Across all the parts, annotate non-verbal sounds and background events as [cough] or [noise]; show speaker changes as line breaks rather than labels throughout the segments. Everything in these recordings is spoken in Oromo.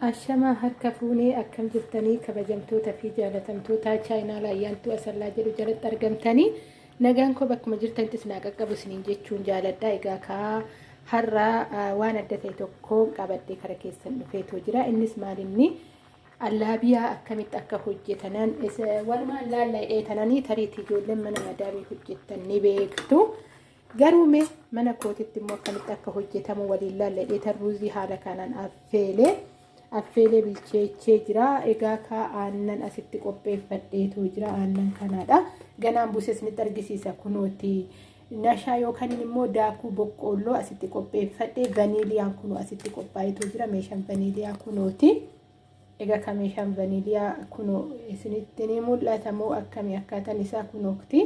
Ashamaa harka fuunee akkam jirtanii kabajamtoota fi jaalatamtoota chaayinaa laayyaantuu asallaa jedhu jalatti argamtanii nagaan koo bakkuma jirtanittis naa qaqqabu isiniin jechuun jaaladha. Egaa kaa har'aa waan adda ta'e tokko qabadhee kara keessan dhufeetoo jira. Innis maalinni allaabiyaa akkamitti akka hojjetanan walumaan laalla'ee tananii tariitii ijoolleen mana madaabii hojjetan ni beektu. Garuu mee mana kootitti immoo akkamitti akka hojjetamu waliin laalla'ee tarruuzii haala kanaan affeelee. Affeelee bilcheechee jira. Egaa kaa aannan asitti qopheeffadheetu jira. Aannan kanaadha. Ganaan buusee isinitti argisiisa kunooti. Nashaa yookaan immoo daakuu boqqoolloo asitti qopheeffadhee vaniiliyaan kunoo asitti qophaa'eetu jira. Meeshaan vaniiliyaa kunooti. Egaa ka meeshaan vaniiliyaa kunoo isinitti ni mul'ata moo akkamii akkaataan isaa kunooti.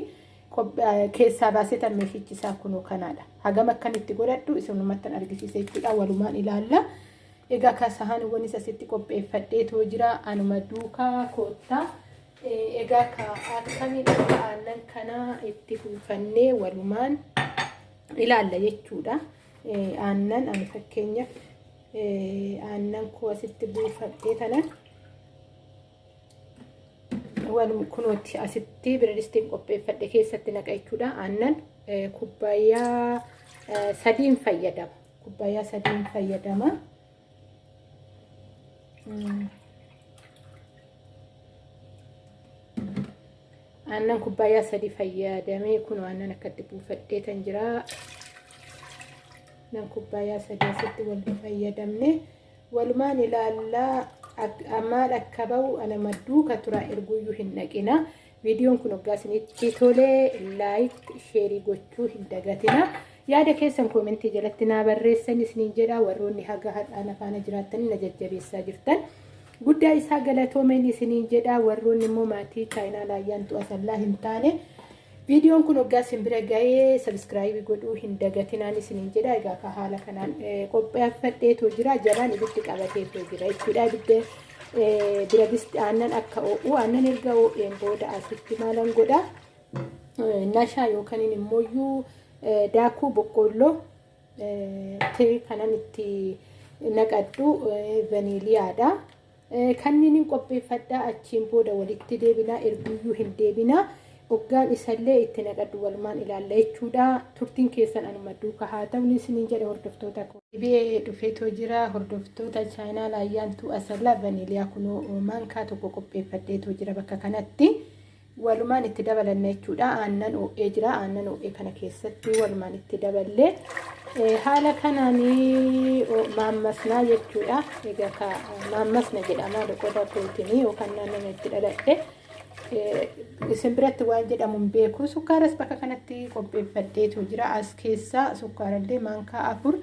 Keessaa baasetan meeshichi isaa kunoo kanaadha. Hagam akkamitti godhadhu isinumatti argisiisa jechuudha. Walumaan ilaalla. Egaa ka sahaaniwwanis asitti qopheeffadheetoo jira. Anuma duukaa koottaa. Egaa ka akkamitti aannan kana itti buufannee walumaan ilaalla jechuudha. Aannan ani fakkeenyaaf aannan koo asitti buufadhee tanan kunuuti asitti biradistiin qopheeffadhe keessatti naqa jechuudha. Aannan kubbaayyaa sadiin fayyadama. Kubbaayyaa sadiin fayyadama. Aannan kubbaayyaa sadi fayyadamee kun aannan akkatti buufadhee tan jira. Aannan kubbaayyaa sadi asitti walitti fayyadamne. Walumaan ilaallaa maal akka bahu ana madduu ka turaa erguyyuu hin dhaqina. Viidiyoon kun waggaa isinitti tolee laayik sheerii gochuu hin dagatina yaada keessan koomentii jalatti naa barreessan isiniin jedha. Warroonni haga hadhaan afaana jiraattanii na jajjabeessaa jirtan. guddaa isaa galatoomeen isiniin jedha. Warroonni immoo maatii chaayinaa laayyaantuu asallaa hin taane. Viidiyoon kun waggaa isin bira ga'ee sabiskiraayibii godhuu hin dagatinaan isiniin jedha. Egaa ka haala kanaan qopheeffadheetoo jira. Jalaan ibiddi qabateetoo jira jechuudha. Ibidda bira disti aannan akka oo'u aannan erga oo'een booda asitti maalan godha. Nashaa yookaan immooyyuu daakuu boqqoolloo kanan itti naqadhu vaniiliyaadha. kanneen qopheeffadhaa achiin booda walitti deebinaa erguyyuu hin deebinaa hoggaan isallee itti naqadhu walumaan ilaalla jechuudha. Turtiin keessan anuma duuka haa ta'u isiniin jedhe hordoftoota dhibee dhufeetoo jira hordoftoota chaayinaa laayyaantuu asallaa vaniiliyaa kunoo maankaa tokko qopheeffadheetoo jira bakka kanatti walumaan itti dabalanna jechuudha aannan oo'ee jira aannan oo'ee kana keessatti walumaan itti daballee haala kanaanii maammasnaa jechuudha. Egaa maammasna jedhama qoda pirootinii yookaan naannoo itti dhaladhe. Isin biratti waan jedhamu hin beeku. Sukkaaras bakka kanatti qopheeffadheetu jira. As keessaa sukkaarallee maankaa afur.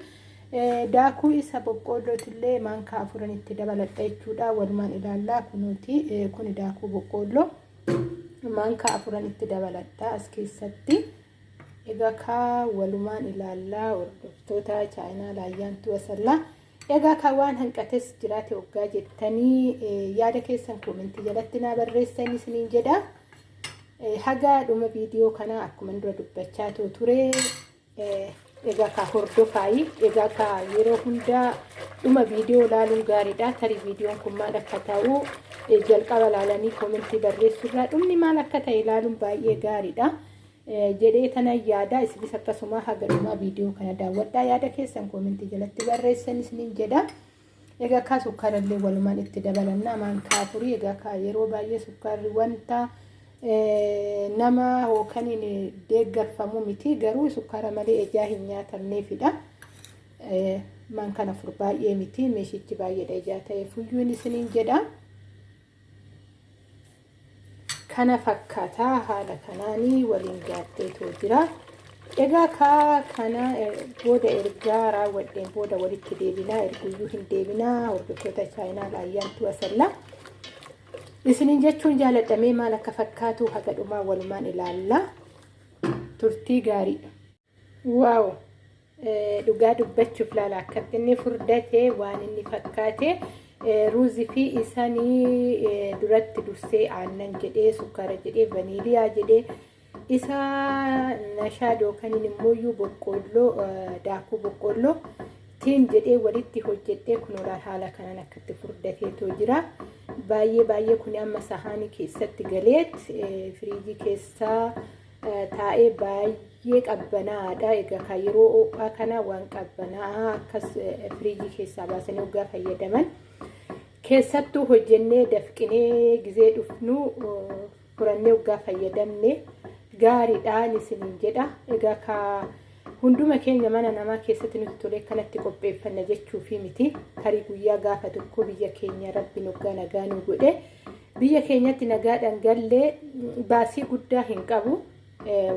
Daakuu isa boqqoollootillee maankaa afuran itti dabaladha jechuudha. Walumaan ilaallaa kunuuti. Kuni daakuu boqqoolloo maankaa afuran itti dabaladha as keessatti. Egaa kaa walumaan ilaallaa hordoftoota chaayinaa laayyaantuu asallaa. Egaa kaa waan hanqates jiraate waggaa jettanii yaada keessan koomentii jalatti naa barreessan isiniin jedha. Haga dhuma viidiyoo kanaa akkuma dura dubbachaa ture. Egaa kaa hordofaayi. Egaa kaa yeroo hundaa dhuma viidiyoo ilaaluun gaariidha. Tarii viidiyoon kun maal akka ta'u jalqaba ilaalanii koomentii barreessuurraa dhumni maal akka ta'e ilaaluun baay'ee gaariidha. jedhee tana yaada isinis akkasuma haga dhumaa viidiyoo kana daawwadhaa yaada keessan koomentii jalatti barreessan isiniin jedha. Egaa kaa sukkaarallee walumaan itti dabalannaa maankaa afurii egaa kaa yeroo baay'ee sukkaarri wanta nama yookaan deeggarfamu miti garuu sukkaara malee ijaa hin nyaatamneefidha. Maankaan afur baay'ee miti meeshichi baay'eedha ijaa ta'e fuyyuun isiniin jedha. kana fakkaataa haala kanaanii waliin gaaddeetoo jira. Egaa kaa kana booda ergaa raawwadheen booda walitti deebinaa erguyyuu hin deebinaa hordoftoota chaayinaa laayyaantuu asallaa. Isiniin jechuun jaaladhamee maal akka fakkaatu haga dhumaa walumaan ilaalla. Turtii gaariidha. Waaw! Dhugaa dubbachuuf laala akkatti inni furdatee waan inni fakkaate. ruuzii fi isaanii duratti dursee aannan jedhee sukkaara jedhee vaniiliyaa jedhee isa nashaa yookaan immoo boqqoolloo daakuu boqqoolloo ittiin jedhee walitti hojjedhee kunuunaa haala kanaan akkatti furdateetoo jira. Baay'ee baay'ee kun amma sahaanii keessatti galeet firiijii keessaa taa'ee baay'ee qabbanaadha. Egaa yeroo ho'aa kana waan qabbanaa akkas firiijii keessaa baasanii waggaa fayyadaman. Keessattuu hojjennee dafqinee gizee dhufnu furannee waggaa fayyadamne gaariidhaan isiniin jedha. Egaa hunduma keenya mana namaa keessatti nuti tolee kanatti qopheeffanna jechuufi miti. Tarii guyyaa gaafa tokko biyya keenya rabbi waggaa nagaa nu godhe. Biyya keenyatti nagaadhaan gallee baasii guddaa hin qabu.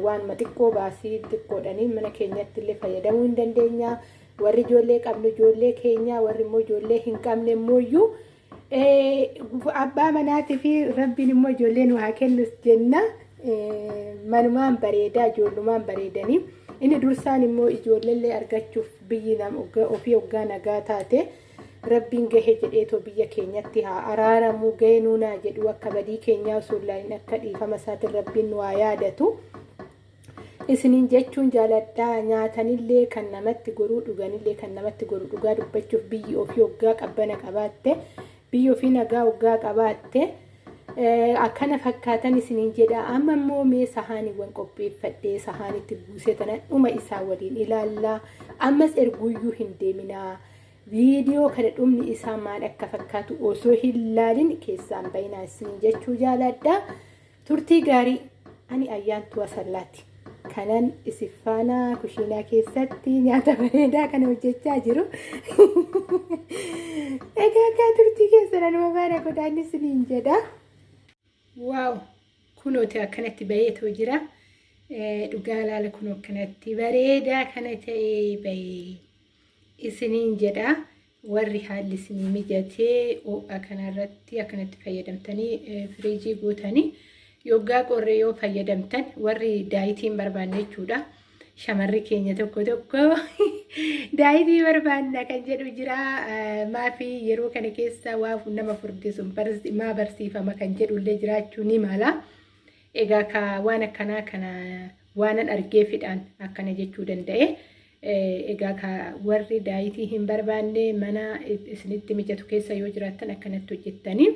Waanuma xiqqoo baasii xiqqoodhanii mana keenyatti illee fayyadamuu hin dandeenya. Warri ijoollee qabnu ijoollee keenya warri immoo ijoollee hin qabne immoo abbaa manaatii fi rabbiin immoo ijoollee nu haa kennus jenna. Manumaan bareedaa ijoollumaan bareedanii inni dursaan immoo ijoolleellee argachuuf biyyi ofii waggaa nagaa taate rabbiin gahe jedheetoo biyya keenyatti haa araaramu gahee nuunaa jedhu akka badii keenyaa hin akka dhiifama isaatiin rabbiin nu haa yaadatu. Isiniin jechuun jaaladhaa nyaatanillee kan namatti goruu dhuganillee kan namatti goruu dhugaa dubbachuuf biyyi ofii waggaa qabbana qabaatte biyyi ofii nagaa waggaa qabaatte. Akkana fakkaatan isiniin jedha. Amma immoo mee sahaaniiwwan qopheeffadhee sahaanitti buusee tana dhuma isaa waliin ilaallaa ammas erguuyyuu hin deeminaa viidiyoo kana dhumni isaa maal akka fakkaatu osoo hin laalin keessaan bayinaa isiniin jechuu jaaladha. Turtii gaarii ani ayyaantuu asallaati. Kanan isiffaanaa kushiinaa keessatti nyaata bareedaa kana hojjechaa jiru. [laughs] Egaa akka turtii keessan anuma baara godhaan isiniin jedha. Waaw kunooti akkanatti baheetoo jira dhugaa laala kunoo akkanatti bareedaa kana ta'ee bahee isiniin jedha warri haalli isinii mijatee ho'a kanarratti akkanatti fayyadamtanii firiijii guutanii yoggaa qorree yoo fayyadamtan warri daayitiin barbaanne jechuudha. Shamarri keenya tokko tokko [laughs] daayitii barbaanna kan jedhu jira. Maafi yeroo kana keessa waa nama furdisu maa barsiifama kan jedhullee jiraachuu ni mala. Egaa ka waan akkanaa kana waanan argee fidhaan akkana jechuu danda'e. Egaa ka warri daayitii hin barbaanne mana isinitti mijatu keessa yoo jiraattan akkanatti hojjettanii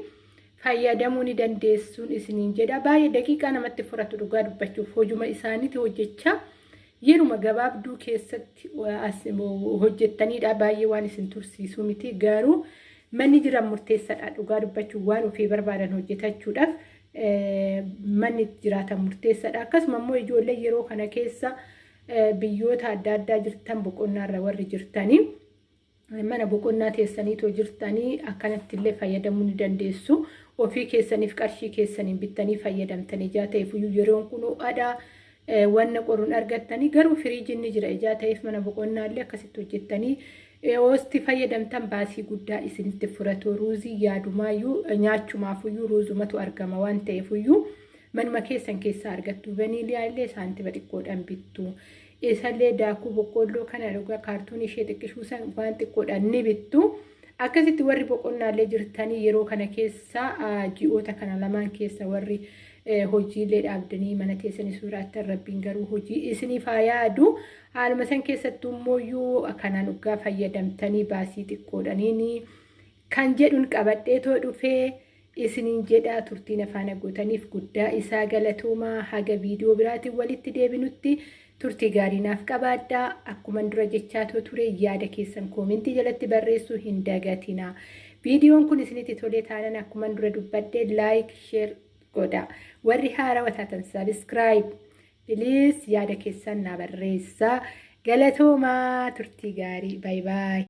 fayyadamuu ni dandeessuun isiniin jedha. Baay'ee daqiiqaa namatti furatu dhugaa dubbachuuf hojuma isaaniiti hojjechaa. Yeruma gabaabduu keessatti hojjettanidha baay'ee waan isin tursiisuu miti. Garuu manni jiran murteessaadha. Dhugaa dubbachuun waan ofii barbaadan hojjetachuudhaaf manni jiraatan murteessaadha. Akkasuma immoo ijoollee yeroo kana keessa biyyoota adda addaa jirtan boqonnaarra warri jirtanii mana boqonnaa teessaniitoo jirtanii akkanatti illee fayyadamuu ni dandeessu. Ofii keessaniif qarshii keessaniin bittanii fayyadamtan ijaa ta'eef yeroon kun ho'aadha. Wanna qoruun argattanii garuu firiijiin ni jira. Ijaa ta'eef mana boqonnaallee akkasitti hojjettanii hoosti fayyadamtan baasii guddaa isinitti furatu. Ruuzii yaadumaayyuu nyaachumaafuu ruuzumatu argama waan ta'eefuyyuu manuma keessan keessaa argattu. Vaniiliyaa illee saantima xiqqoodhaan bittu. Isallee daakuu boqqolloo kana dhugaa kaartuun ishee xiqqishuu san waan xiqqoodhaan ni bittu. Akkasitti warri boqonnaallee jirtanii yeroo kana keessa ji'oota kana lamaan keessa warri hojiilee dhaabdanii mana teessanii suuraattan rabbiin garuu hojii isiniif haa yaadu haaluma san keessattuu immoo kanaan dhugaa fayyadamtanii baasii xiqqoodhaniin kan jedhuun qabadheetoo dhufee isiniin jedhaa turtiin afaan agootaniif guddaa isaa galatoomaa haga viidiyoo biraatiin walitti deebinutti turtii gaarii naaf qabaadhaa. Akkuman dura jechaatoo ture yaada keessan koomentii jalatti barreessuu hin dagatina viidiyoon kun isinitti tolee taanan akkuman dura dubbadhee laayik sheer godha warri haarawaa taatan sabiskiraayib biliis yaada keessan naa barreessaa galatoomaa turtii gaarii baay baay